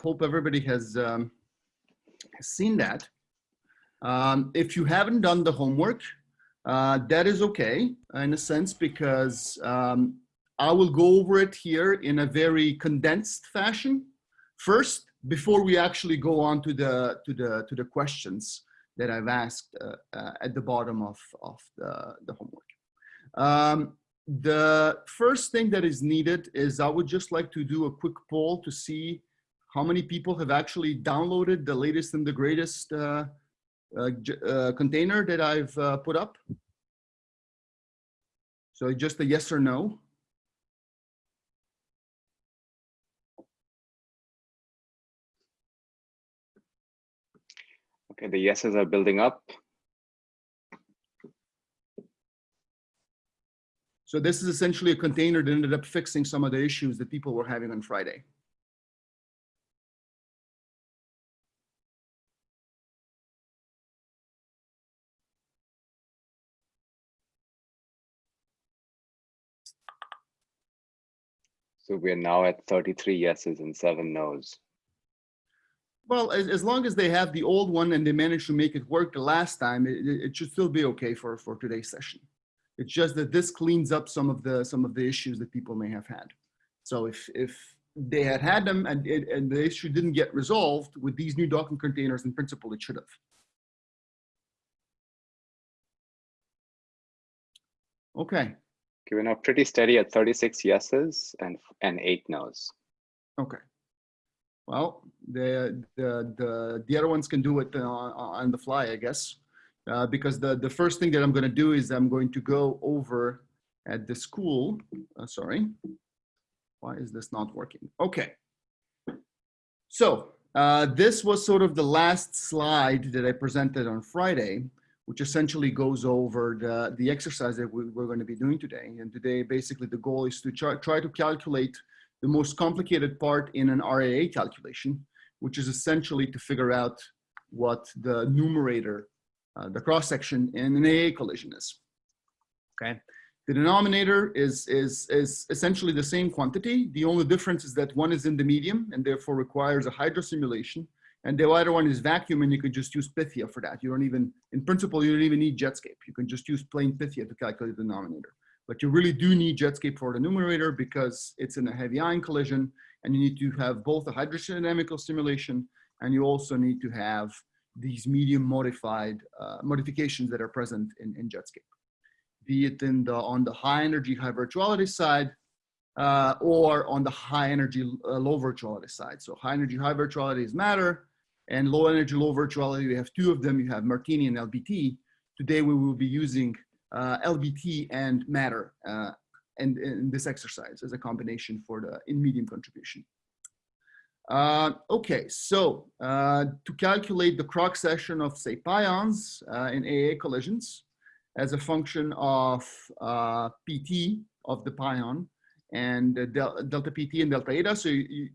hope everybody has um, seen that. Um, if you haven't done the homework, uh, that is okay in a sense because um, I will go over it here in a very condensed fashion first before we actually go on to the to the to the questions that I've asked uh, uh, at the bottom of of the the homework. Um, the first thing that is needed is I would just like to do a quick poll to see how many people have actually downloaded the latest and the greatest uh, uh, uh, container that I've uh, put up. So just a yes or no. Okay, the yeses are building up. So this is essentially a container that ended up fixing some of the issues that people were having on Friday. So we're now at 33 yeses and seven nos. Well, as, as long as they have the old one and they managed to make it work the last time, it, it should still be okay for, for today's session. It's just that this cleans up some of the some of the issues that people may have had. So if if they had had them and it, and the issue didn't get resolved with these new Docker containers, in principle, it should have. Okay. Okay, we're now pretty steady at 36 yeses and and eight nos. Okay. Well, the the the the other ones can do it uh, on the fly, I guess, uh, because the the first thing that I'm going to do is I'm going to go over at the school. Uh, sorry, why is this not working? Okay. So uh, this was sort of the last slide that I presented on Friday, which essentially goes over the the exercise that we, we're going to be doing today. And today, basically, the goal is to try try to calculate the most complicated part in an RAA calculation, which is essentially to figure out what the numerator, uh, the cross section in an AA collision is. Okay. The denominator is, is, is essentially the same quantity. The only difference is that one is in the medium and therefore requires a hydro simulation. And the other one is vacuum and you can just use Pythia for that. You don't even, in principle, you don't even need Jetscape. You can just use plain Pythia to calculate the denominator. But you really do need Jetscape for the numerator because it's in a heavy ion collision and you need to have both a hydrodynamical simulation and you also need to have these medium modified uh, modifications that are present in, in Jetscape. Be it in the, on the high energy, high virtuality side uh, or on the high energy, uh, low virtuality side. So high energy, high virtuality is matter and low energy, low virtuality, we have two of them. You have Martini and LBT. Today we will be using uh, LBT and matter uh, and in this exercise as a combination for the in medium contribution. Uh, okay, so uh, to calculate the cross section of say pions uh, in AA collisions as a function of uh, PT of the pion and del delta PT and delta eta. So you,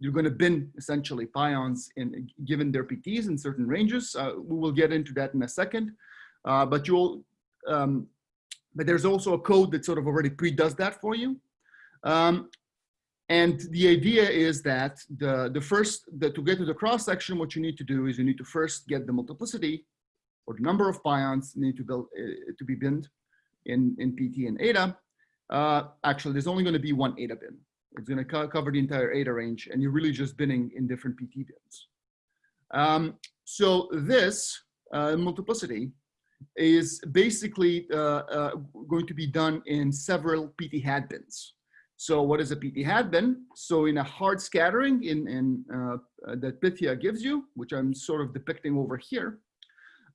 you're going to bin essentially pions in given their PTs in certain ranges. we will get into that in a second. Uh, but you'll um, but there's also a code that sort of already pre-does that for you. Um, and the idea is that the, the first, the, to get to the cross section, what you need to do is you need to first get the multiplicity or the number of pions need to, build, uh, to be binned in, in PT and eta. Uh, actually, there's only going to be one eta bin. It's going to co cover the entire eta range, and you're really just binning in different PT bins. Um, so this uh, multiplicity is basically uh, uh, going to be done in several PT hat bins. So what is a PT hat bin? So in a hard scattering in, in uh, that Pythia gives you, which I'm sort of depicting over here,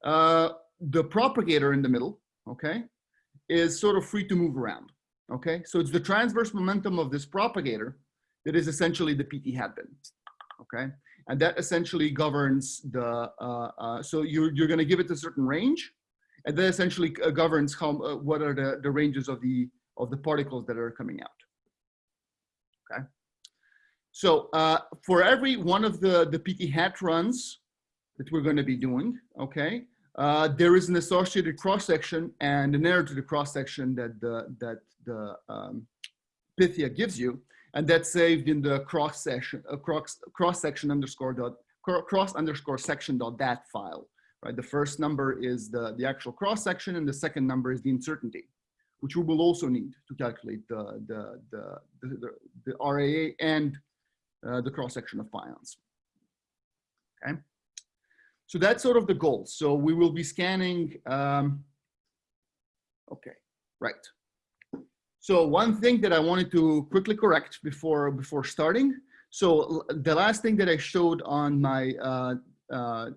uh, the propagator in the middle, okay, is sort of free to move around, okay? So it's the transverse momentum of this propagator that is essentially the PT hat bin, okay? And that essentially governs the, uh, uh, so you're, you're gonna give it a certain range, and that essentially uh, governs how, uh, what are the, the ranges of the, of the particles that are coming out. Okay. So uh, for every one of the, the PT hat runs that we're going to be doing, okay, uh, there is an associated cross section and an error to the cross section that the, that the um, Pythia gives you. and that's saved in the cross section, uh, cross, cross section underscore dot, cross underscore section dot dat file, right? The first number is the, the actual cross section and the second number is the uncertainty, which we will also need to calculate the, the, the, the, the, RAA and uh, the cross section of pions. Okay. So that's sort of the goal. So we will be scanning, um, okay, right. So one thing that I wanted to quickly correct before, before starting. So the last thing that I showed on my uh, uh,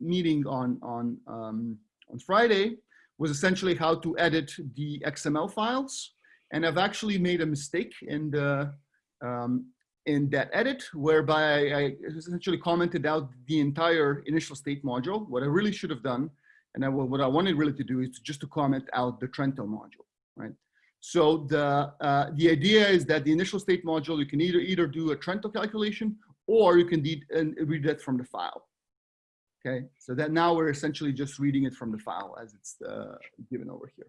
meeting on, on, um, on Friday was essentially how to edit the XML files. And I've actually made a mistake in the, um, in that edit, whereby I essentially commented out the entire initial state module. What I really should have done, and I, what I wanted really to do is just to comment out the Trento module, right? So the, uh, the idea is that the initial state module, you can either, either do a Trento calculation or you can de- and read that from the file. Okay, so that now we're essentially just reading it from the file as it's uh, given over here.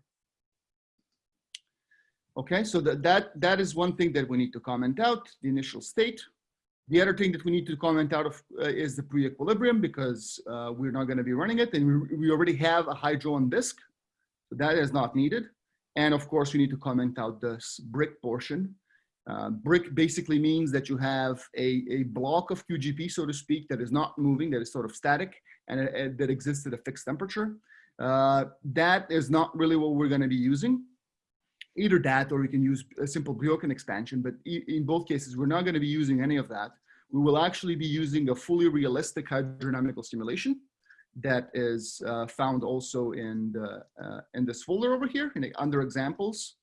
Okay, so that, that, that is one thing that we need to comment out, the initial state. The other thing that we need to comment out of uh, is the pre-equilibrium because uh, we're not gonna be running it and we, we already have a hydro on disk. So that is not needed. And of course, we need to comment out this brick portion. Uh, brick basically means that you have a, a block of QGP, so to speak, that is not moving, that is sort of static, and it- it- that exists at a fixed temperature. Uh, that is not really what we're going to be using. Either that, or we can use a simple Bjorken expansion, but in both cases, we're not going to be using any of that. We will actually be using a fully realistic hydrodynamical simulation that is uh, found also in the uh, in this folder over here in under examples.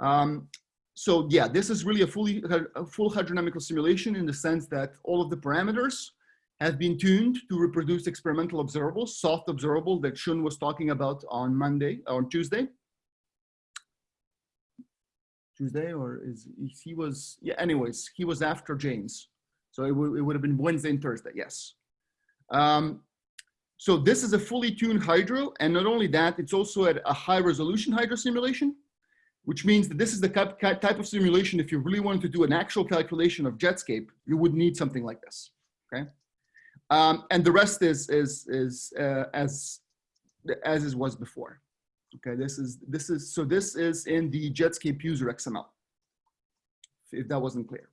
Um, so yeah, this is really a fully a full hydrodynamical simulation in the sense that all of the parameters have been tuned to reproduce experimental observables, soft observable that Shun was talking about on Monday on Tuesday. Tuesday or is he was yeah anyways he was after James so it, would it would have been Wednesday and Thursday yes um, so this is a fully tuned hydro, and not only that, it's also at a high resolution hydro simulation, which means that this is the type type of simulation, if you really wanted to do an actual calculation of Jetscape, you would need something like this, okay? Um, and the rest is, is, is uh, as, as it was before. Okay, this is, this is, so this is in the Jetscape user XML, if that wasn't clear.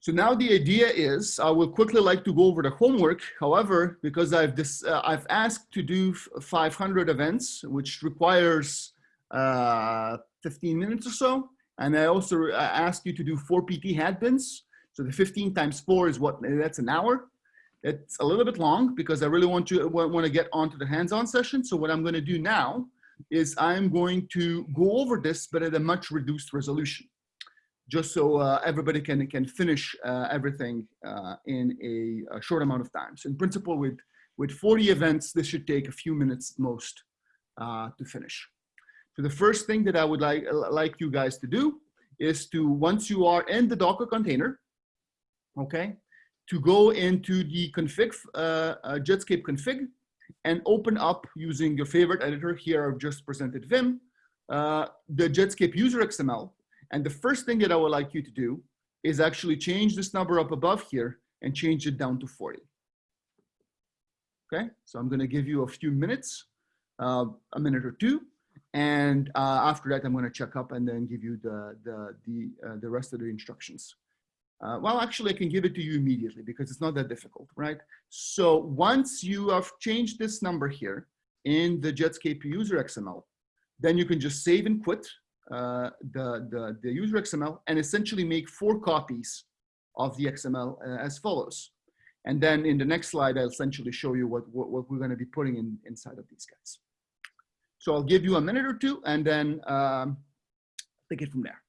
So now the idea is, I will quickly like to go over the homework. However, because I've this, uh, I've asked to do 500 events, which requires uh, 15 minutes or so, and I also uh, asked you to do four PT hat bins. So the 15 times four is what? That's an hour. It's a little bit long because I really want to want to get onto the hands-on session. So what I'm going to do now is I'm going to go over this, but at a much reduced resolution just so uh, everybody can can finish uh, everything uh, in a, a, short amount of time. So in principle, with with 40 events, this should take a few minutes most uh, to finish. So the first thing that I would like like you guys to do is to once you are in the Docker container, okay, to go into the config uh, Jetscape config and open up using your favorite editor. Here I've just presented Vim, uh, the Jetscape user XML and the first thing that I would like you to do is actually change this number up above here and change it down to 40. Okay, so I'm gonna give you a few minutes, uh, a minute or two. And uh, after that, I'm gonna check up and then give you the, the, the, uh, the rest of the instructions. Uh, well, actually, I can give it to you immediately because it's not that difficult, right? So once you have changed this number here in the Jetscape user XML, then you can just save and quit uh, the, the, the user XML and essentially make four copies of the XML uh, as follows. And then in the next slide, I'll essentially show you what, what, what we're going to be putting in inside of these guys. So I'll give you a minute or two and then um, take it from there.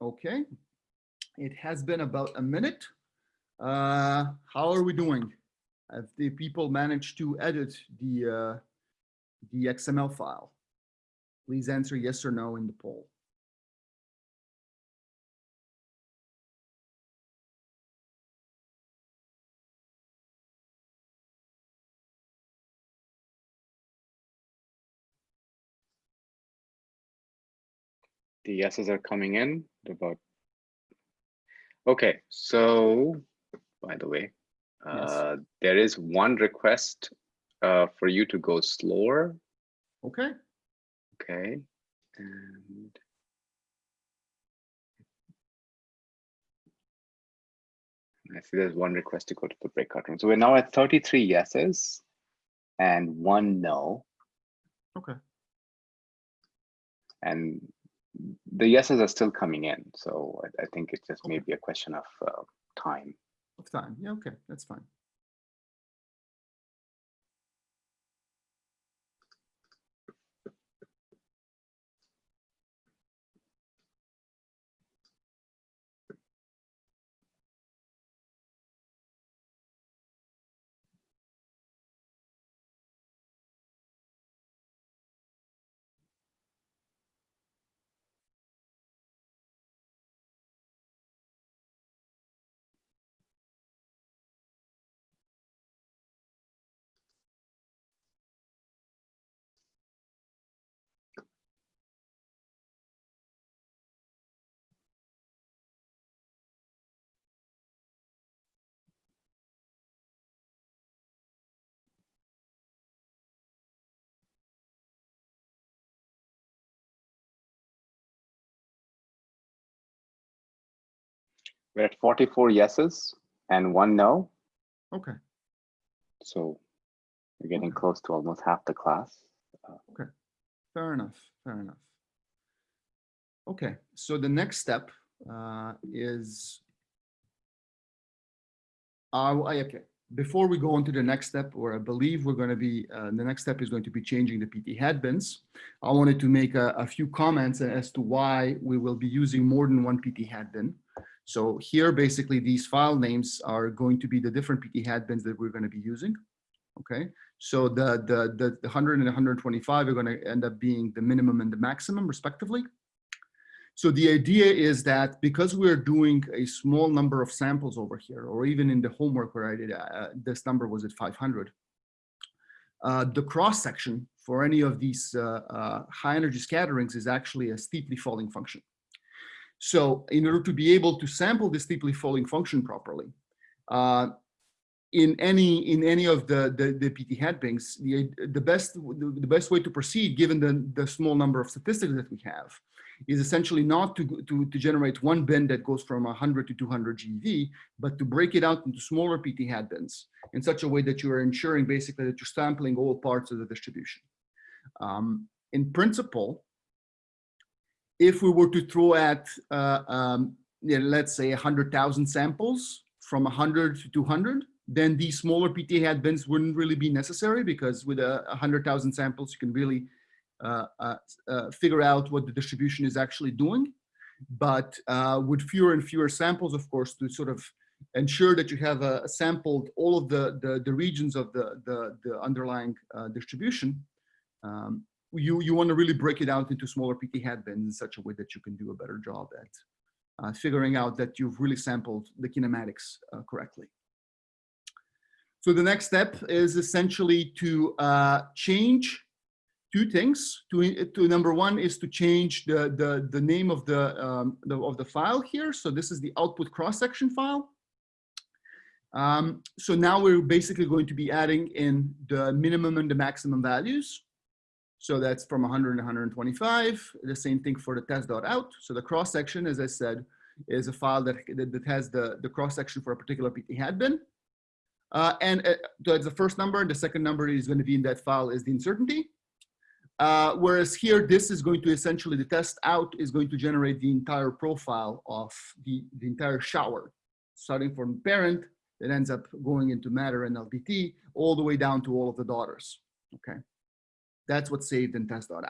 Okay. It has been about a minute. Uh, how are we doing? Have the people managed to edit the, uh, the XML file? Please answer yes or no in the poll. The yeses are coming in. About. Okay, so by the way, Yes. uh, there is one request uh, for you to go slower. Okay, Okay, and I see there's one request to go to the breakout room. So we're now at 33 yeses and one no. okay, And the yeses are still coming in. So I, I think it's just Okay. maybe a question of uh, time. of time. Yeah, okay, that's fine. We're at 44 yeses and one no. Okay, So we're getting Okay. close to almost half the class. Okay. Fair enough, fair enough. Okay, so the next step uh, is uh, I- okay, before we go on to the next step, where I believe we're going to be, uh, the next step is going to be changing the PT hat bins. I wanted to make a, a few comments as to why we will be using more than one PT hat bin. So here, basically, these file names are going to be the different PT hat bins that we're going to be using. Okay, so the, the, the, the 100 and 125 are going to end up being the minimum and the maximum respectively. So the idea is that because we're doing a small number of samples over here, or even in the homework where I did, uh, this number was at 500, uh, the cross section for any of these uh, uh, high energy scatterings is actually a steeply falling function. So in order to be able to sample this steeply falling function properly, uh, in any in any of the the, the PT hat bins, the the best the, the best way to proceed, given the the small number of statistics that we have, is essentially not to to to generate one bin that goes from 100 to 200 GeV, but to break it out into smaller PT hat bins in such a way that you are ensuring basically that you're sampling all parts of the distribution. Um, in principle, if we were to throw at, uh, um, let's say 100,000 samples from 100 to 200, then these smaller PT hat bins wouldn't really be necessary because with a 100,000 samples, you can really uh, uh, uh, figure out what the distribution is actually doing. But uh, with fewer and fewer samples, of course, to sort of ensure that you have uh, sampled all of the, the, the regions of the, the, the underlying uh, distribution, um, you, you want to really break it out into smaller PT hat bins in such a way that you can do a better job at uh, figuring out that you've really sampled the kinematics uh, correctly. So the next step is essentially to uh, change two things. To, to number one is to change the, the, the name of the, um, the, of the file here. So this is the output cross-section file. Um, so now we're basically going to be adding in the minimum and the maximum values. So that's from 100 and 125. The same thing for the test.out. So the cross section, as I said, is a file that, that, has the, the cross section for a particular PT hat bin. Uh, and uh, that's the first number. And the second number is going to be in that file is the uncertainty. Uh, whereas here, this is going to essentially, the test out is going to generate the entire profile of the, the entire shower, starting from parent that ends up going into matter and LBT all the way down to all of the daughters. Okay. That's what's saved in test.out.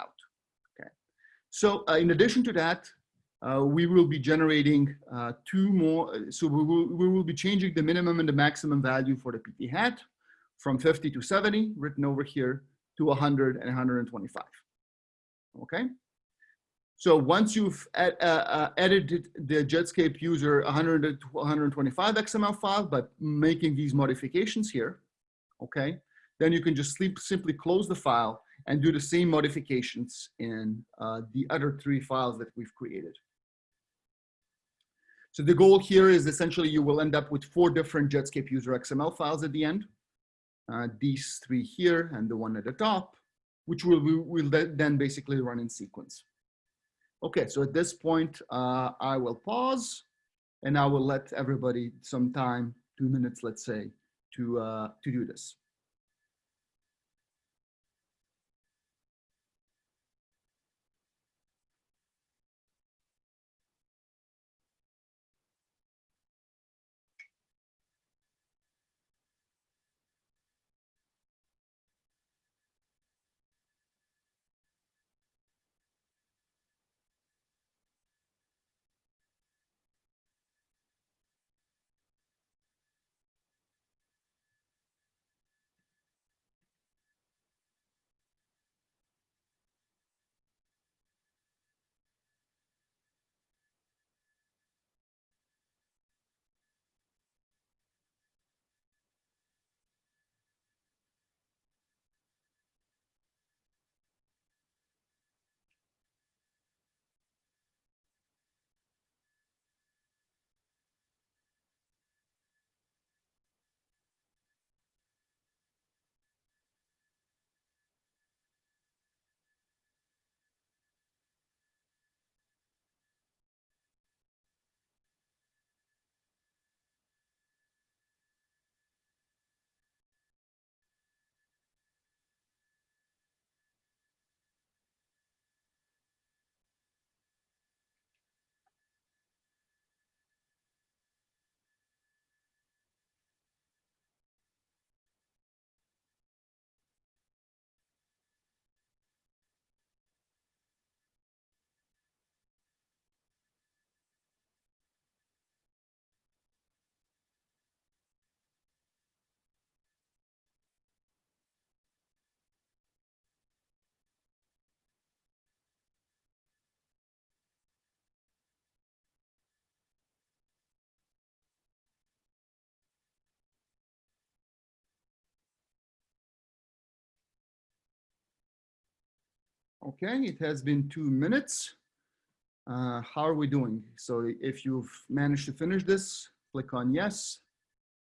Okay. So uh, in addition to that, uh, we will be generating uh, two more. So we will, we will be changing the minimum and the maximum value for the PT hat from 50 to 70 written over here to 100 and 125. Okay. So once you've ed, uh, uh, edited the Jetscape user 100 to 125 XML file by making these modifications here, okay, then you can just sleep, simply close the file and do the same modifications in uh, the other three files that we've created. So the goal here is essentially you will end up with four different Jetscape user XML files at the end. Uh, these three here and the one at the top, which will, will then basically run in sequence. Okay, so at this point, uh, I will pause and I will let everybody some time, two minutes, let's say, to, uh, to do this. Okay, it has been two minutes. Uh, how are we doing? So if you've managed to finish this, click on yes.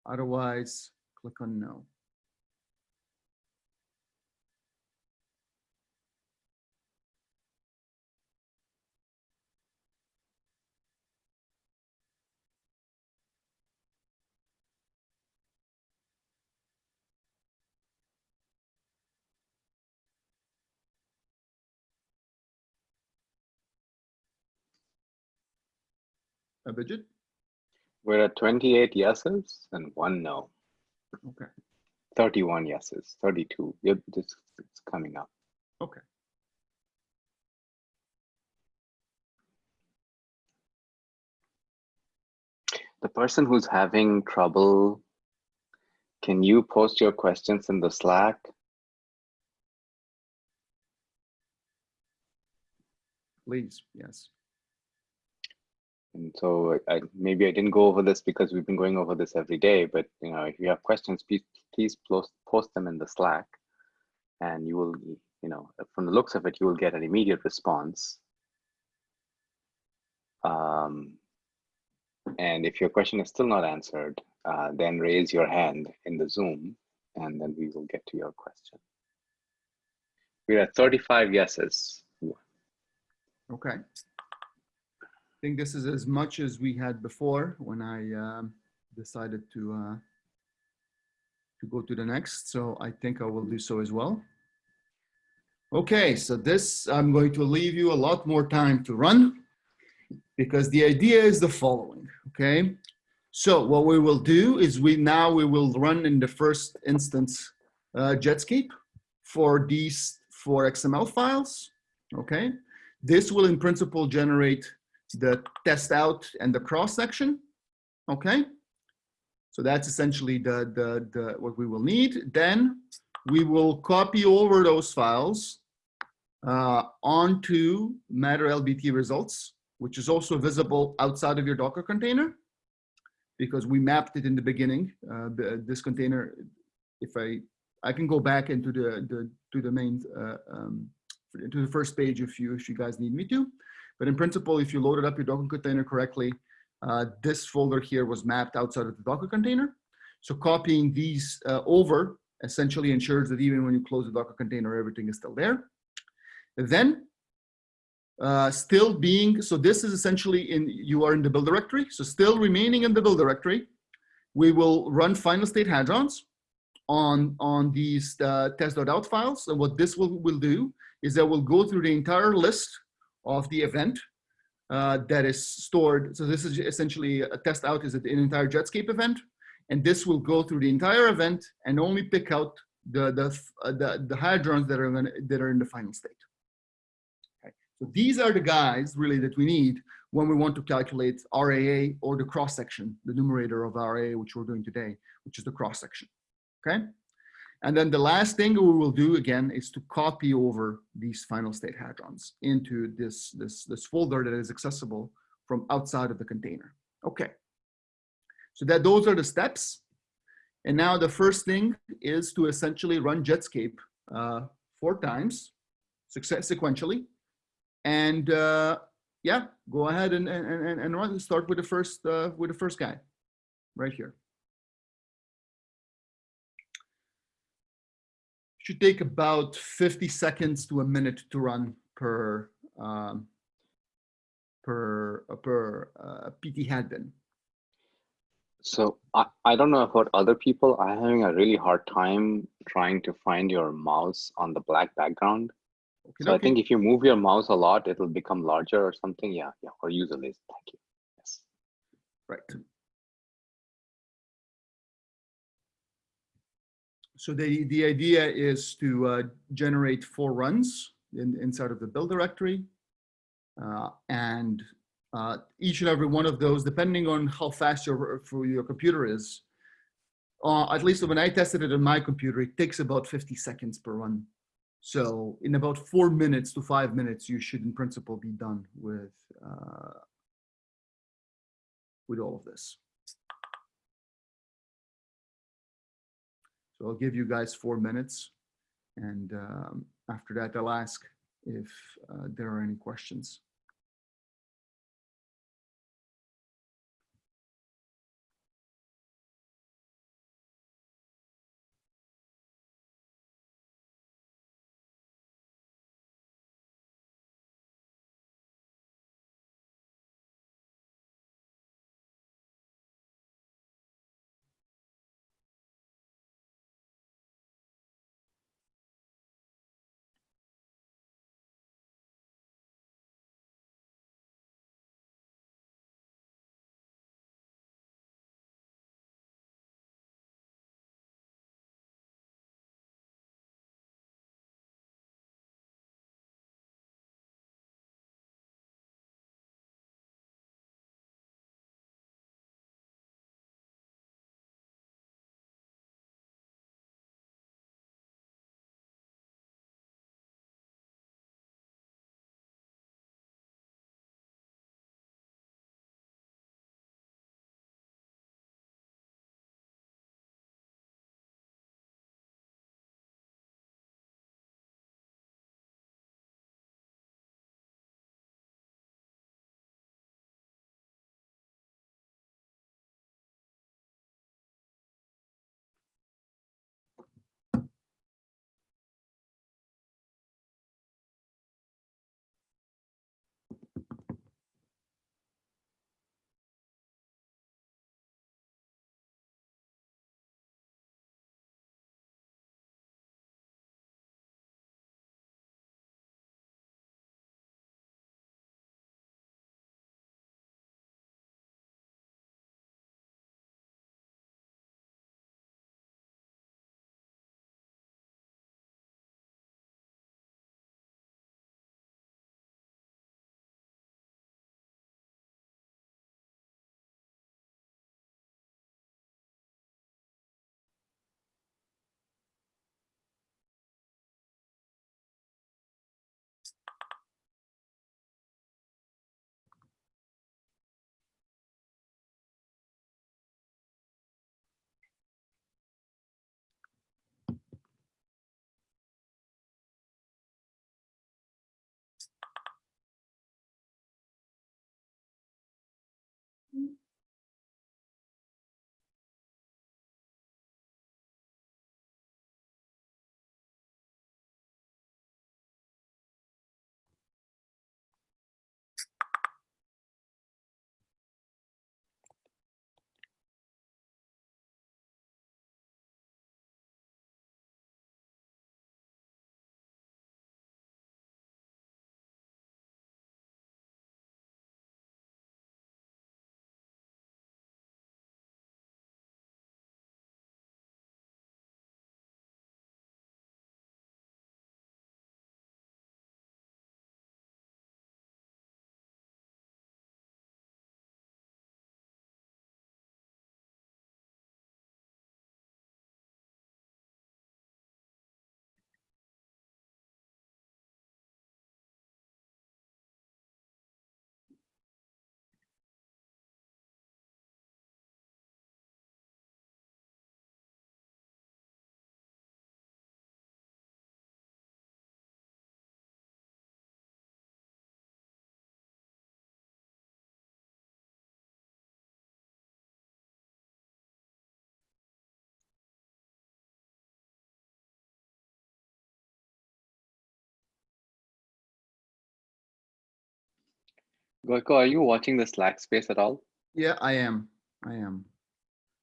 Otherwise, click on no. Uh, Abhijit? We're at 28 yeses and one no. Okay. 31 yeses, 32. Yep, this it's coming up. Okay. The person who's having trouble, can you post your questions in the Slack? Please, yes. And so I, maybe I didn't go over this because we've been going over this every day, but you know, if you have questions, please, please post, post them in the Slack and you will, you know, from the looks of it, you will get an immediate response. Um, and if your question is still not answered, uh, then raise your hand in the Zoom and then we will get to your question. We're at 35 yeses. Okay. I think this is as much as we had before when I um, decided to uh, to go to the next. So I think I will do so as well. Okay, so this I'm going to leave you a lot more time to run because the idea is the following, okay? So what we will do is we now we will run in the first instance uh, Jetscape for these four XML files, okay? This will in principle generate the test out and the cross section. Okay. So that's essentially the, the, the, what we will need. Then we will copy over those files uh, onto Matter LBT results, which is also visible outside of your Docker container because we mapped it in the beginning. Uh, this container, if I, I can go back into the, the to the main, uh, um, to the first page if you, if you guys need me to. But in principle, if you loaded up your Docker container correctly, uh, this folder here was mapped outside of the Docker container. So copying these uh, over essentially ensures that even when you close the Docker container, everything is still there. Then uh, still being, so this is essentially in, you are in the build directory. So still remaining in the build directory, we will run final state hadrons on, on these uh, test.out files. And what this will, will do is that we'll go through the entire list of the event uh, that is stored. So this is essentially a test out is an entire Jetscape event. And this will go through the entire event and only pick out the, the, uh, the, the hadrons that are, gonna, that are in the final state. Okay. So these are the guys really that we need when we want to calculate RAA or the cross section, the numerator of RAA, which we're doing today, which is the cross section. Okay. And then the last thing we will do again is to copy over these final state hadrons into this, this, this folder that is accessible from outside of the container. Okay. So that those are the steps. And now the first thing is to essentially run Jetscape uh, four times success sequentially. And uh, yeah, go ahead and, and, and, and run, start with the first, uh, with the first guy right here. Should take about 50 seconds to a minute to run per um, per uh, per uh, PT hat bin. So I, I don't know about other people. I'm having a really hard time trying to find your mouse on the black background. Okay, so okay. I think if you move your mouse a lot, it'll become larger or something. Yeah, yeah, or use a laser. Thank you. Yes. Right. So the, the idea is to uh, generate four runs in, inside of the build directory. Uh, and uh, each and every one of those, depending on how fast your, for your computer is, uh, at least when I tested it on my computer, it takes about 50 seconds per run. So in about four minutes to five minutes, you should in principle be done with, uh, with all of this. So I'll give you guys four minutes. And um, after that, I'll ask if uh, there are any questions. Gojko, are you watching the Slack space at all? Yeah, I am. I am.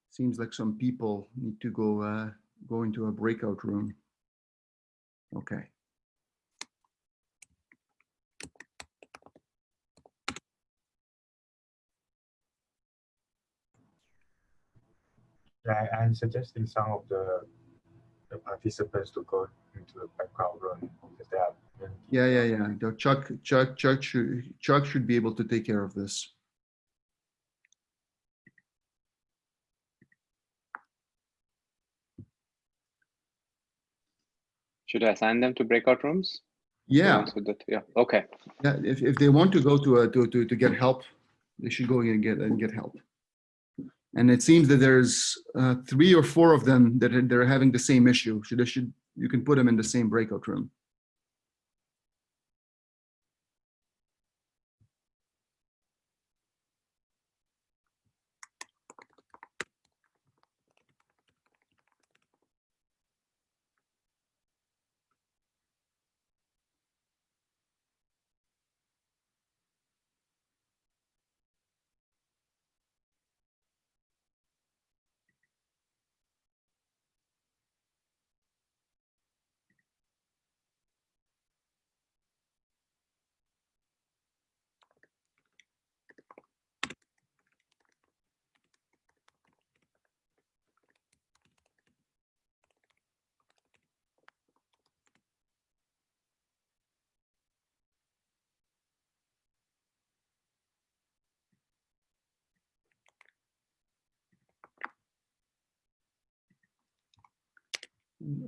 Seems like some people need to go uh, go into a breakout room. Okay. Yeah, I- I'm suggesting some of the the participants to go into the background room because they are. Yeah, yeah, yeah. The Chuck, Chuck, Chuck should Chuck should be able to take care of this. Should I assign them to breakout rooms? Yeah, ones with the- Yeah, okay. yeah. If if they want to go to a to to to get help, they should go and get and get help. And it seems that there's uh, three or four of them that are, they're having the same issue. Should they should you can put them in the same breakout room.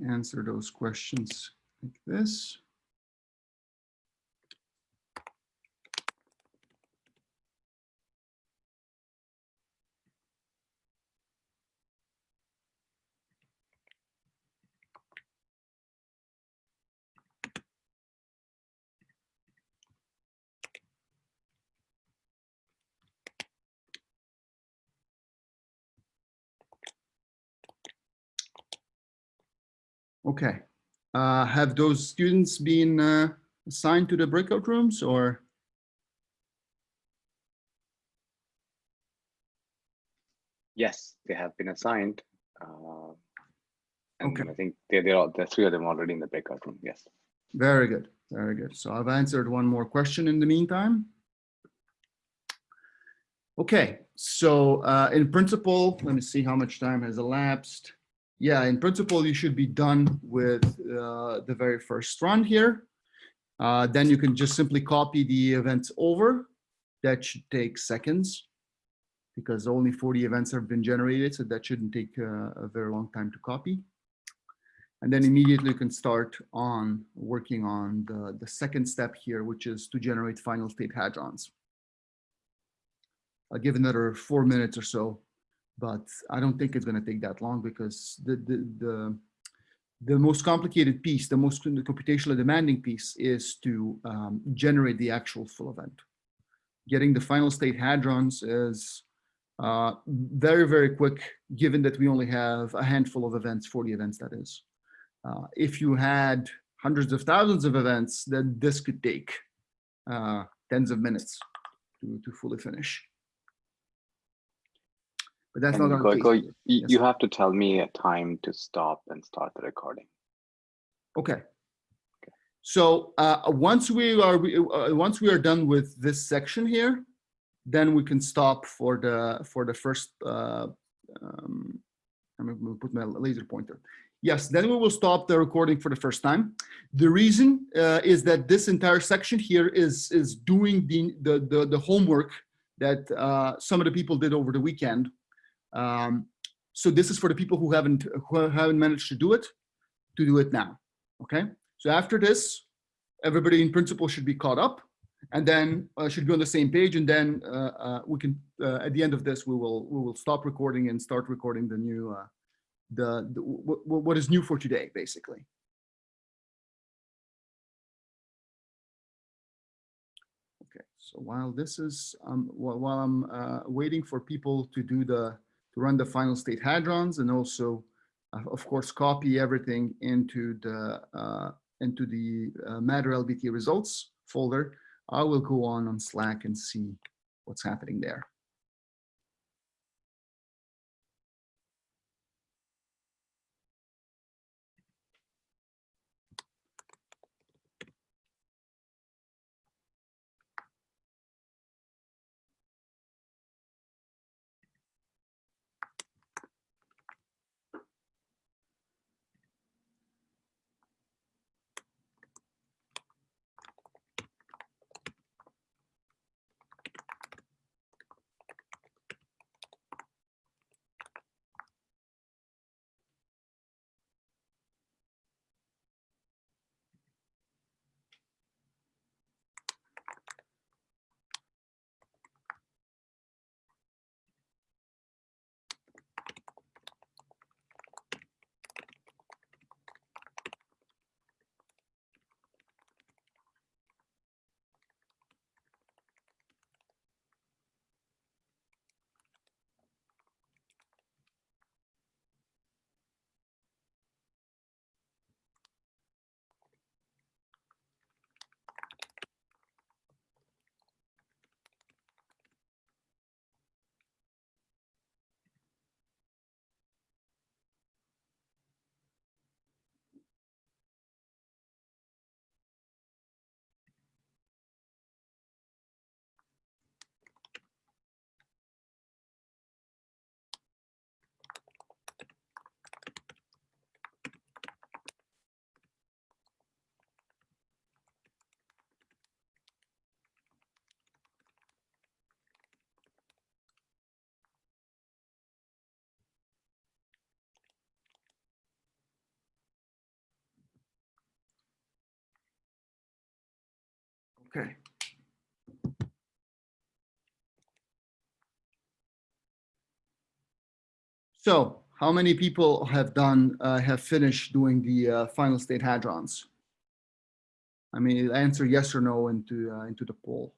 Answer those questions like this. Okay. Uh, have those students been uh, assigned to the breakout rooms or? Yes, they have been assigned. uh, And Okay. I think they're, they're all, the three of them already in the breakout room, yes. Very good, very good. So I've answered one more question in the meantime. Okay, so uh, in principle, let me see how much time has elapsed. Yeah, in principle, you should be done with uh, the very first run here. Uh, Then you can just simply copy the events over. That should take seconds because only 40 events have been generated, so that shouldn't take uh, a very long time to copy. And then immediately you can start on working on the, the second step here, which is to generate final state hadrons. I'll give another four minutes or so, but I don't think it's going to take that long because the, the, the, the most complicated piece, the most computationally demanding piece is to um, generate the actual full event. Getting the final state hadrons is uh, very, very quick, given that we only have a handful of events, 40 events that is. Uh, if you had hundreds of thousands of events, then this could take uh, tens of minutes to, to fully finish. But that's And not our Gojko, you, you have to tell me a time to stop and start the recording. Okay. So uh, once we are uh, once we are done with this section here, then we can stop for the for the first. Uh, um, I'm going to put my laser pointer. Yes, then we will stop the recording for the first time. The reason uh, is that this entire section here is is doing the the the, the homework that uh, some of the people did over the weekend. Um, so this is for the people who haven't who haven't managed to do it, to do it now. Okay. So after this, everybody in principle should be caught up and then uh, should be on the same page. And then uh, uh, we can, uh, at the end of this, we will we will stop recording and start recording the new, uh, the, the what is new for today, basically. Okay, so while this is, um, while, while I'm uh, waiting for people to do the, run the final state hadrons and also, uh, of course, copy everything into the, uh, into the uh, Matter LBT results folder. I will go on on Slack and see what's happening there. Okay. So how many people have done, uh, have finished doing the uh, final state hadrons? I mean, answer yes or no into, uh, into the poll.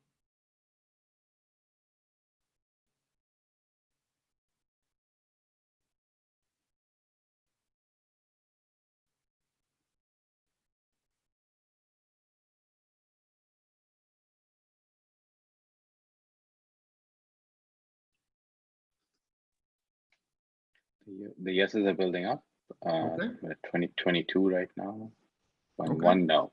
The yeses are building up. Uh, Okay. we're 20, right now. One, Okay. one no.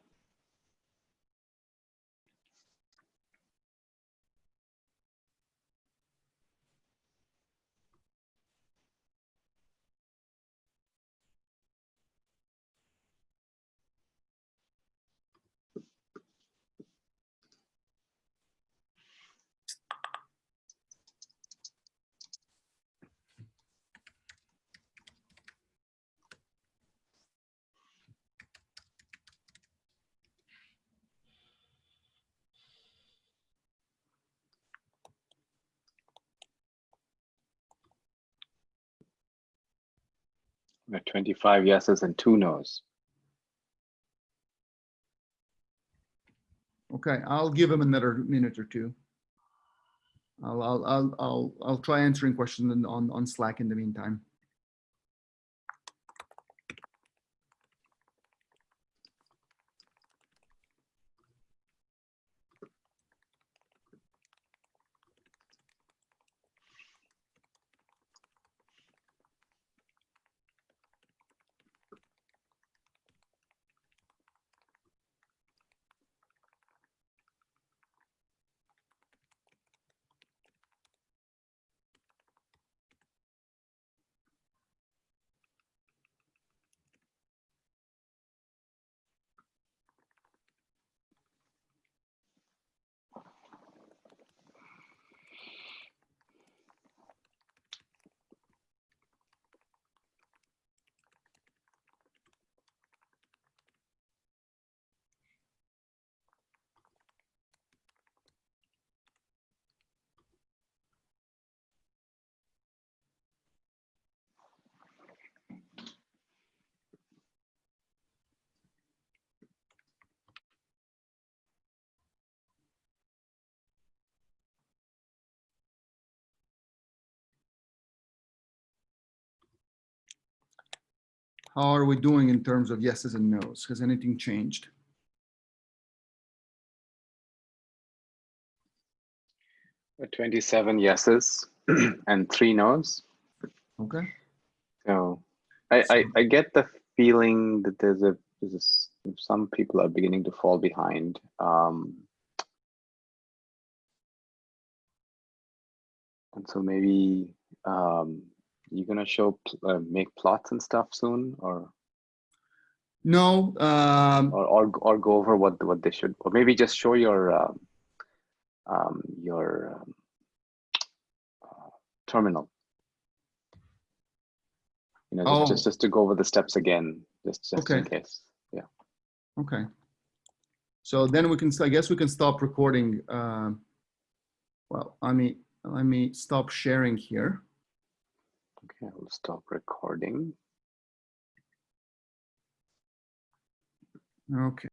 We're at 25 yeses and two nos. Okay, I'll give him another minute or two. I'll, I'll, I'll, I'll, I'll try answering questions on- on, on Slack in the meantime. How are we doing in terms of yeses and nos? Has anything changed? 27 yeses and three nos. Okay. So I, I, I get the feeling that there's a, there's a some people are beginning to fall behind. Um, and so maybe um, you're gonna show uh, make plots and stuff soon, or No, um, or or, or go over what what they should, or maybe just show your um, um, your um, uh, terminal. You know, just, Oh. just just to go over the steps again, just just in case. Yeah. okay. So then we can, I guess we can stop recording. Um, well, I mean, let me stop sharing here. Okay, I'll stop recording. Okay.